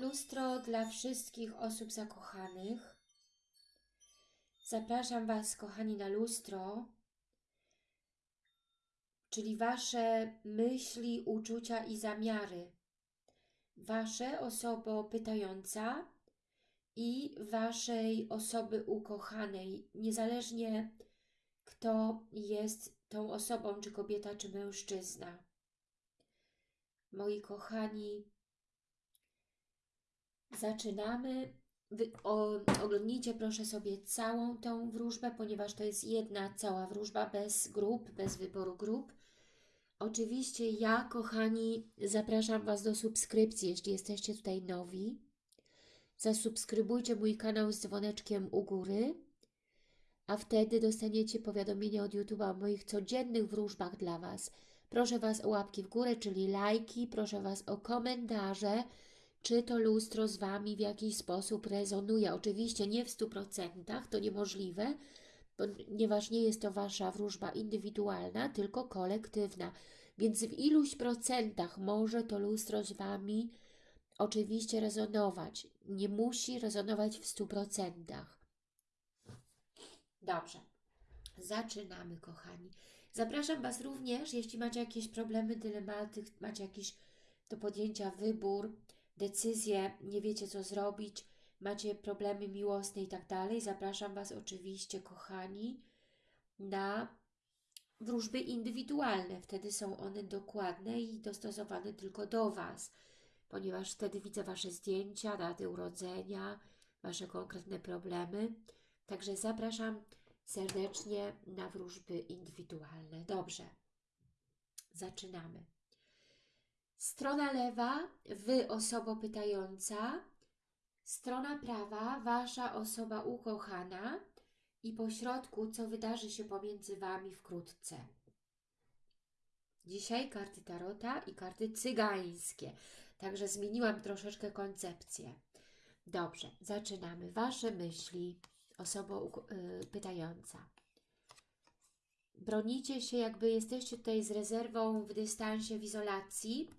Lustro dla wszystkich osób zakochanych. Zapraszam Was, kochani, na lustro, czyli Wasze myśli, uczucia i zamiary. Wasze osobo pytająca i Waszej osoby ukochanej, niezależnie kto jest tą osobą, czy kobieta, czy mężczyzna. Moi kochani, zaczynamy. Wy, o, oglądnijcie proszę sobie całą tą wróżbę, ponieważ to jest jedna cała wróżba bez grup, bez wyboru grup. Oczywiście ja, kochani, zapraszam Was do subskrypcji, jeśli jesteście tutaj nowi. Zasubskrybujcie mój kanał z dzwoneczkiem u góry, a wtedy dostaniecie powiadomienia od YouTube'a o moich codziennych wróżbach dla Was. Proszę Was o łapki w górę, czyli lajki, proszę Was o komentarze, czy to lustro z Wami w jakiś sposób rezonuje. Oczywiście nie w 100%, to niemożliwe, ponieważ nie jest to Wasza wróżba indywidualna, tylko kolektywna. Więc w iluś procentach może to lustro z Wami oczywiście rezonować. Nie musi rezonować w 100%. Dobrze. Zaczynamy, kochani. Zapraszam Was również, jeśli macie jakieś problemy, dylematy, macie jakiś do podjęcia wybór, decyzję, nie wiecie co zrobić, macie problemy miłosne i tak dalej, zapraszam Was oczywiście, kochani, na wróżby indywidualne. Wtedy są one dokładne i dostosowane tylko do Was, ponieważ wtedy widzę Wasze zdjęcia, daty urodzenia, Wasze konkretne problemy. Także zapraszam serdecznie na wróżby indywidualne. Dobrze, zaczynamy. Strona lewa, Wy osoba pytająca, strona prawa, Wasza osoba ukochana i po środku, co wydarzy się pomiędzy Wami wkrótce. Dzisiaj karty Tarota i karty cygańskie, także zmieniłam troszeczkę koncepcję. Dobrze, zaczynamy. Wasze myśli, osoba y, pytająca. Bronicie się, jakby jesteście tutaj z rezerwą w dystansie, w izolacji.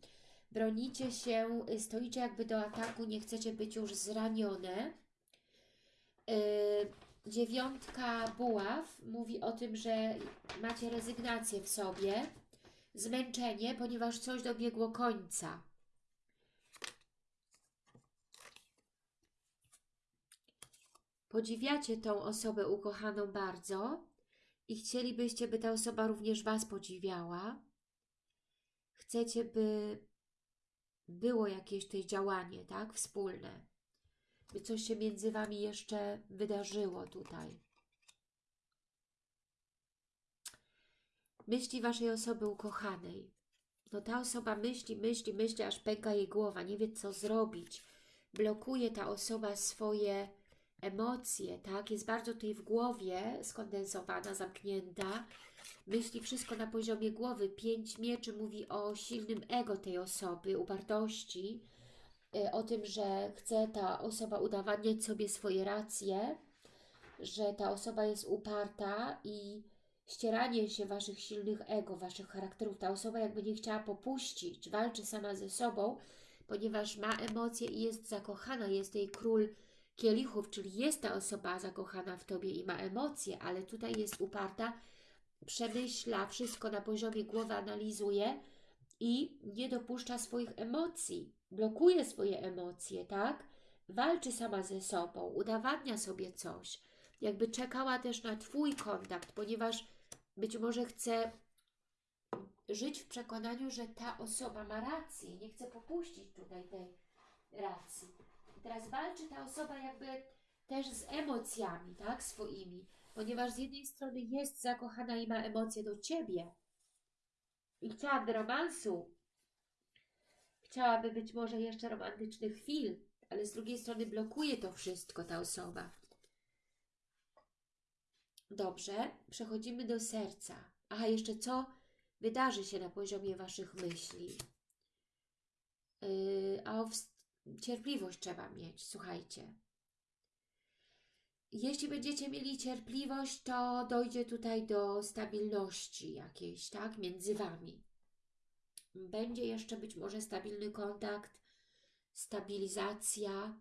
Bronicie się, y, stoicie jakby do ataku, nie chcecie być już zranione. Yy, dziewiątka buław mówi o tym, że macie rezygnację w sobie, zmęczenie, ponieważ coś dobiegło końca. Podziwiacie tą osobę ukochaną bardzo i chcielibyście, by ta osoba również Was podziwiała. Chcecie, by było jakieś tutaj działanie, tak? Wspólne. By coś się między Wami jeszcze wydarzyło tutaj. Myśli Waszej osoby ukochanej. No ta osoba myśli, myśli, myśli, aż pęka jej głowa, nie wie co zrobić. Blokuje ta osoba swoje emocje, tak? Jest bardzo tutaj w głowie skondensowana, zamknięta. Myśli wszystko na poziomie głowy. Pięć mieczy mówi o silnym ego tej osoby, upartości, y, o tym, że chce ta osoba udowadniać sobie swoje racje, że ta osoba jest uparta i ścieranie się Waszych silnych ego, Waszych charakterów. Ta osoba jakby nie chciała popuścić, walczy sama ze sobą, ponieważ ma emocje i jest zakochana, jest jej król kielichów, czyli jest ta osoba zakochana w Tobie i ma emocje, ale tutaj jest uparta, przemyśla wszystko na poziomie głowy, analizuje i nie dopuszcza swoich emocji, blokuje swoje emocje, tak? Walczy sama ze sobą, udowadnia sobie coś. Jakby czekała też na Twój kontakt, ponieważ być może chce żyć w przekonaniu, że ta osoba ma rację, nie chce popuścić tutaj tej racji. I teraz walczy ta osoba jakby też z emocjami, tak, swoimi, ponieważ z jednej strony jest zakochana i ma emocje do Ciebie i chciałaby romansu, chciałaby być może jeszcze romantycznych chwil, ale z drugiej strony blokuje to wszystko ta osoba. Dobrze, przechodzimy do serca. Aha, jeszcze co wydarzy się na poziomie Waszych myśli? Yy, a cierpliwość trzeba mieć, słuchajcie. Jeśli będziecie mieli cierpliwość, to dojdzie tutaj do stabilności jakiejś, tak, między Wami. Będzie jeszcze być może stabilny kontakt stabilizacja,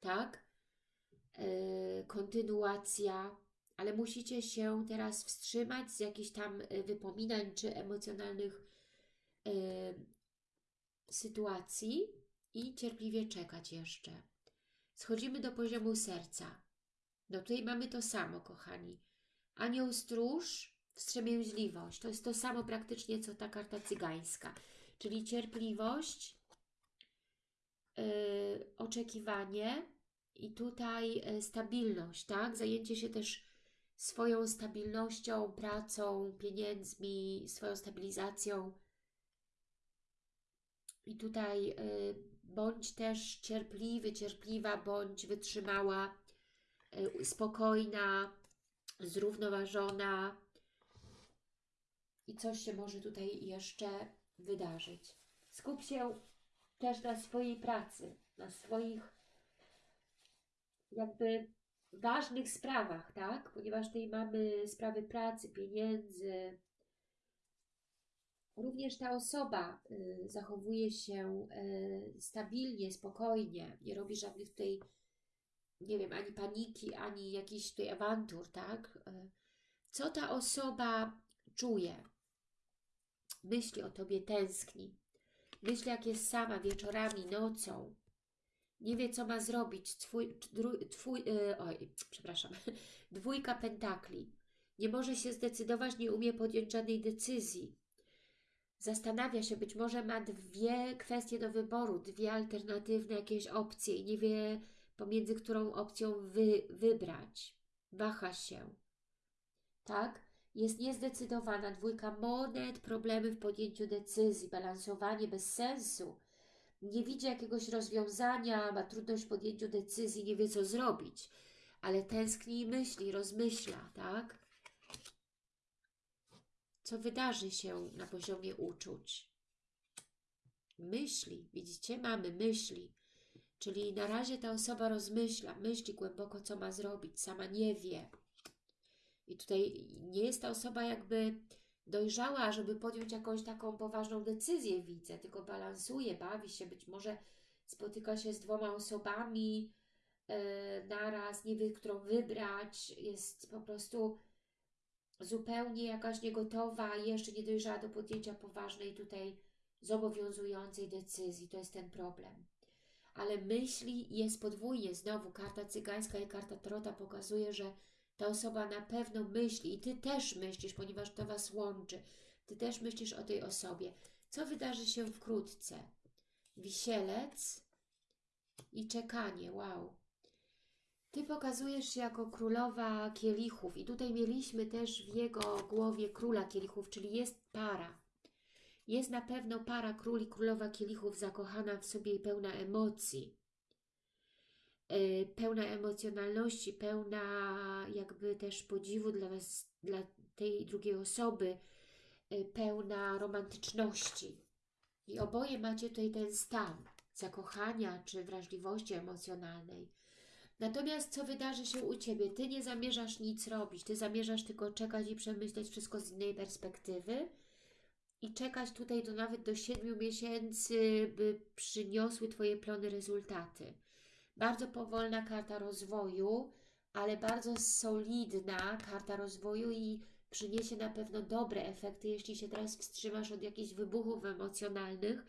tak? Yy, kontynuacja, ale musicie się teraz wstrzymać z jakichś tam y, wypominań czy emocjonalnych yy, sytuacji i cierpliwie czekać jeszcze. Schodzimy do poziomu serca. No tutaj mamy to samo, kochani. Anioł stróż, wstrzemięźliwość. To jest to samo praktycznie, co ta karta cygańska. Czyli cierpliwość, yy, oczekiwanie i tutaj yy, stabilność, tak? Zajęcie się też swoją stabilnością, pracą, pieniędzmi, swoją stabilizacją. I tutaj yy, bądź też cierpliwy, cierpliwa, bądź wytrzymała, spokojna, zrównoważona. I coś się może tutaj jeszcze wydarzyć. Skup się też na swojej pracy, na swoich jakby ważnych sprawach, tak? Ponieważ tutaj mamy sprawy pracy, pieniędzy. Również ta osoba y, zachowuje się y, stabilnie, spokojnie, nie robi żadnych tutaj, nie wiem, ani paniki, ani jakichś tutaj awantur, tak? Y, co ta osoba czuje? Myśli o Tobie, tęskni. Myśli, jak jest sama wieczorami, nocą. Nie wie, co ma zrobić. Twój, twój, yy, oj, przepraszam, dwójka pentakli. Nie może się zdecydować, nie umie podjąć żadnej decyzji. Zastanawia się, być może ma dwie kwestie do wyboru, dwie alternatywne jakieś opcje i nie wie, pomiędzy którą opcją wy, wybrać. Waha się. Tak? Jest niezdecydowana. Dwójka monet, problemy w podjęciu decyzji, balansowanie bez sensu nie widzi jakiegoś rozwiązania, ma trudność w podjęciu decyzji, nie wie co zrobić, ale tęskni i myśli, rozmyśla, tak? Co wydarzy się na poziomie uczuć? Myśli, widzicie, mamy myśli, czyli na razie ta osoba rozmyśla, myśli głęboko, co ma zrobić, sama nie wie. I tutaj nie jest ta osoba jakby dojrzała, żeby podjąć jakąś taką poważną decyzję, widzę, tylko balansuje, bawi się, być może spotyka się z dwoma osobami yy, naraz, nie wie, którą wybrać, jest po prostu zupełnie jakaś niegotowa, jeszcze nie dojrzała do podjęcia poważnej tutaj zobowiązującej decyzji, to jest ten problem. Ale myśli jest podwójnie, znowu karta cygańska i karta trota pokazuje, że ta osoba na pewno myśli i Ty też myślisz, ponieważ to Was łączy. Ty też myślisz o tej osobie. Co wydarzy się wkrótce? Wisielec i czekanie. Wow. Ty pokazujesz się jako królowa kielichów i tutaj mieliśmy też w jego głowie króla kielichów, czyli jest para. Jest na pewno para król i królowa kielichów zakochana w sobie i pełna emocji. Y, pełna emocjonalności, pełna jakby też podziwu dla, was, dla tej drugiej osoby, y, pełna romantyczności. I oboje macie tutaj ten stan zakochania czy wrażliwości emocjonalnej. Natomiast co wydarzy się u Ciebie? Ty nie zamierzasz nic robić, Ty zamierzasz tylko czekać i przemyśleć wszystko z innej perspektywy i czekać tutaj do nawet do siedmiu miesięcy, by przyniosły Twoje plony rezultaty. Bardzo powolna karta rozwoju, ale bardzo solidna karta rozwoju i przyniesie na pewno dobre efekty, jeśli się teraz wstrzymasz od jakichś wybuchów emocjonalnych,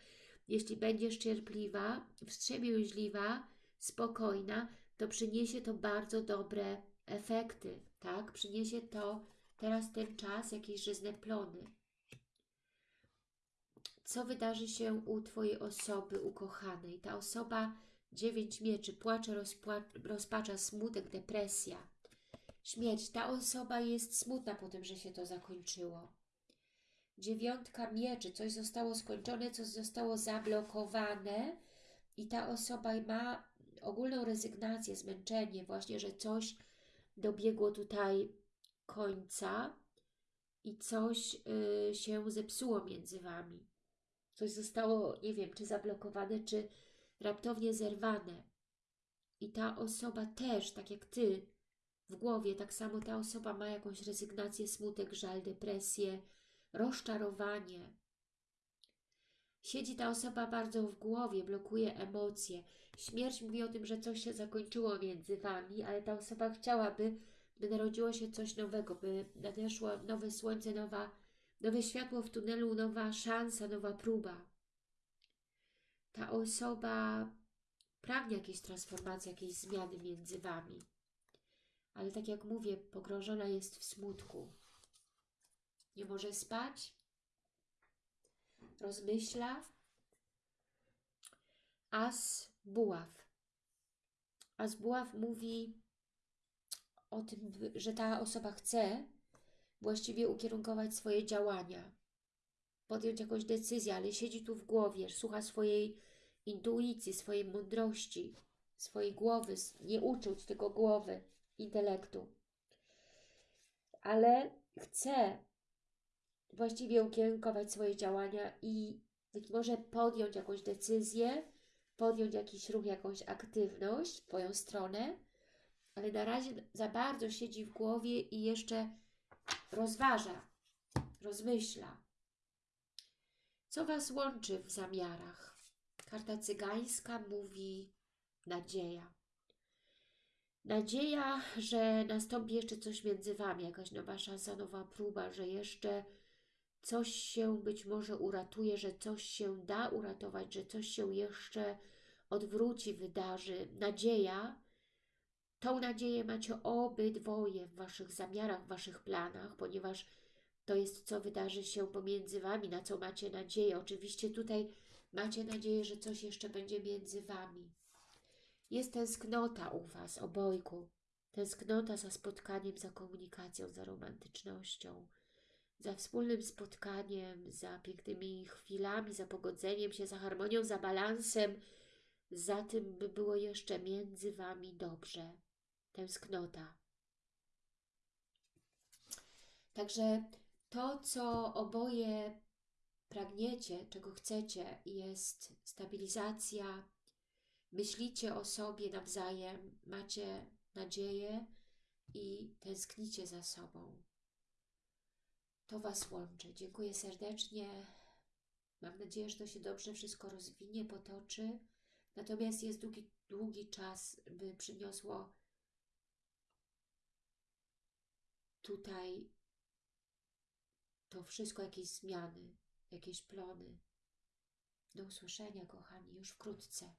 jeśli będziesz cierpliwa, wstrzemięźliwa, spokojna, to przyniesie to bardzo dobre efekty, tak? Przyniesie to teraz ten czas, jakieś żyzne plony. Co wydarzy się u Twojej osoby ukochanej? Ta osoba Dziewięć mieczy, płacze, rozpacza, smutek, depresja. Śmierć. Ta osoba jest smutna po tym, że się to zakończyło. Dziewiątka mieczy. Coś zostało skończone, coś zostało zablokowane i ta osoba ma ogólną rezygnację, zmęczenie, właśnie, że coś dobiegło tutaj końca i coś y, się zepsuło między Wami. Coś zostało, nie wiem, czy zablokowane, czy raptownie zerwane. I ta osoba też, tak jak Ty, w głowie, tak samo ta osoba ma jakąś rezygnację, smutek, żal, depresję, rozczarowanie. Siedzi ta osoba bardzo w głowie, blokuje emocje. Śmierć mówi o tym, że coś się zakończyło między Wami, ale ta osoba chciałaby, by narodziło się coś nowego, by nadeszło nowe słońce, nowa, nowe światło w tunelu, nowa szansa, nowa próba. Ta osoba pragnie jakiejś transformacji, jakiejś zmiany między Wami. Ale tak jak mówię, pogrążona jest w smutku. Nie może spać, rozmyśla. As buław. As buław mówi o tym, że ta osoba chce właściwie ukierunkować swoje działania, podjąć jakąś decyzję, ale siedzi tu w głowie, słucha swojej intuicji, swojej mądrości, swojej głowy, nie uczuć, tylko głowy, intelektu. Ale chce właściwie ukierunkować swoje działania i być może podjąć jakąś decyzję, podjąć jakiś ruch, jakąś aktywność w Twoją stronę, ale na razie za bardzo siedzi w głowie i jeszcze rozważa, rozmyśla. Co Was łączy w zamiarach? Karta cygańska mówi nadzieja. Nadzieja, że nastąpi jeszcze coś między Wami, jakaś nowa szansa, nowa próba, że jeszcze coś się być może uratuje, że coś się da uratować, że coś się jeszcze odwróci, wydarzy. Nadzieja, tą nadzieję macie obydwoje w Waszych zamiarach, w Waszych planach, ponieważ to jest, co wydarzy się pomiędzy Wami, na co macie nadzieję. Oczywiście tutaj macie nadzieję, że coś jeszcze będzie między Wami. Jest tęsknota u Was, obojku. Tęsknota za spotkaniem, za komunikacją, za romantycznością, za wspólnym spotkaniem, za pięknymi chwilami, za pogodzeniem się, za harmonią, za balansem, za tym, by było jeszcze między Wami dobrze. Tęsknota. Także to, co oboje pragniecie, czego chcecie, jest stabilizacja, myślicie o sobie nawzajem, macie nadzieję i tęsknicie za sobą. To Was łączy. Dziękuję serdecznie. Mam nadzieję, że to się dobrze wszystko rozwinie, potoczy. Natomiast jest długi, długi czas, by przyniosło tutaj to wszystko jakieś zmiany, jakieś plony. Do usłyszenia, kochani, już wkrótce.